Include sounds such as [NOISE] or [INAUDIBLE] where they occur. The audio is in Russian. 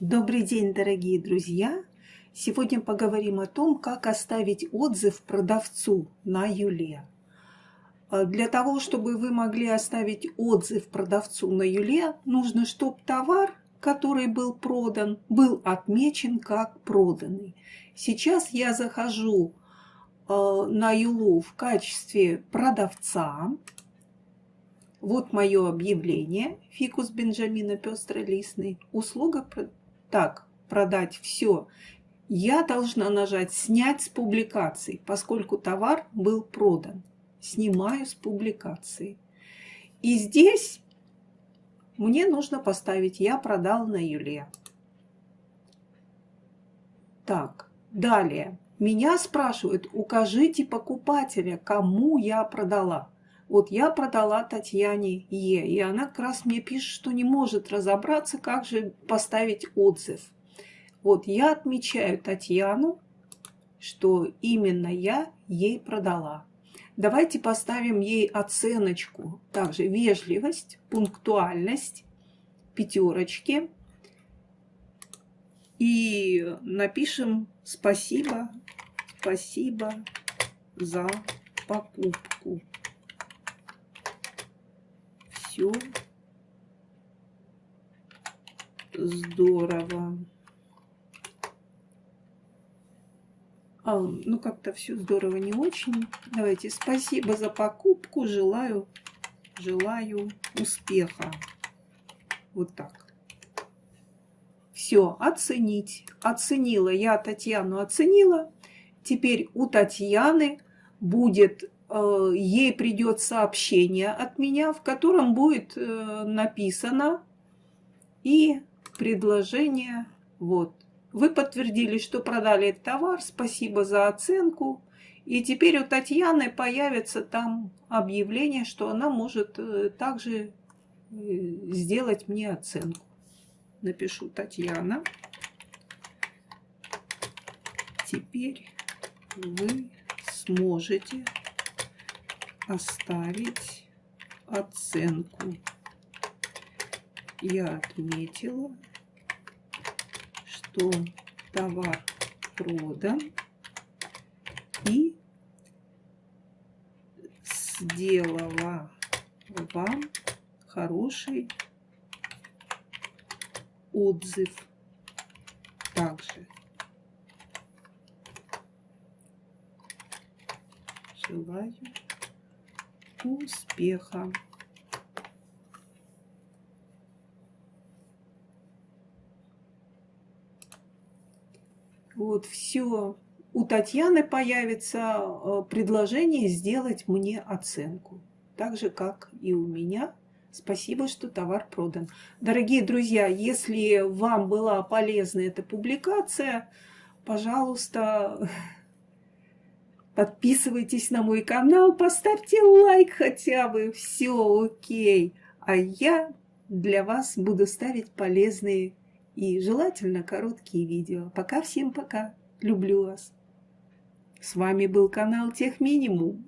Добрый день, дорогие друзья! Сегодня поговорим о том, как оставить отзыв продавцу на Юле. А для того, чтобы вы могли оставить отзыв продавцу на Юле, нужно, чтобы товар, который был продан, был отмечен как проданный. Сейчас я захожу э, на Юлу в качестве продавца. Вот мое объявление. Фикус Бенджамина пестролистный. Услуга так продать все, я должна нажать «Снять с публикации», поскольку товар был продан. Снимаю с публикации. И здесь мне нужно поставить «Я продал на Юле». Так, далее. Меня спрашивают, укажите покупателя, кому я продала. Вот я продала Татьяне Е, и она как раз мне пишет, что не может разобраться, как же поставить отзыв. Вот я отмечаю Татьяну, что именно я ей продала. Давайте поставим ей оценочку. Также вежливость, пунктуальность, пятерочки. И напишем спасибо, спасибо за покупку все здорово. А, ну, как-то все здорово не очень. Давайте, спасибо за покупку. Желаю, желаю успеха. Вот так. Все, оценить. Оценила. Я Татьяну оценила. Теперь у Татьяны будет ей придет сообщение от меня, в котором будет э, написано и предложение вот. Вы подтвердили, что продали этот товар, спасибо за оценку. И теперь у Татьяны появится там объявление, что она может э, также сделать мне оценку. Напишу Татьяна. Теперь вы сможете оставить оценку. Я отметила, что товар продан и сделала вам хороший отзыв также. Желаю успеха. Вот все. У Татьяны появится э, предложение сделать мне оценку. Так же, как и у меня. Спасибо, что товар продан. Дорогие друзья, если вам была полезна эта публикация, пожалуйста, [LAUGHS] Подписывайтесь на мой канал, поставьте лайк хотя бы, все окей. А я для вас буду ставить полезные и желательно короткие видео. Пока всем пока. Люблю вас. С вами был канал Тех Минимум.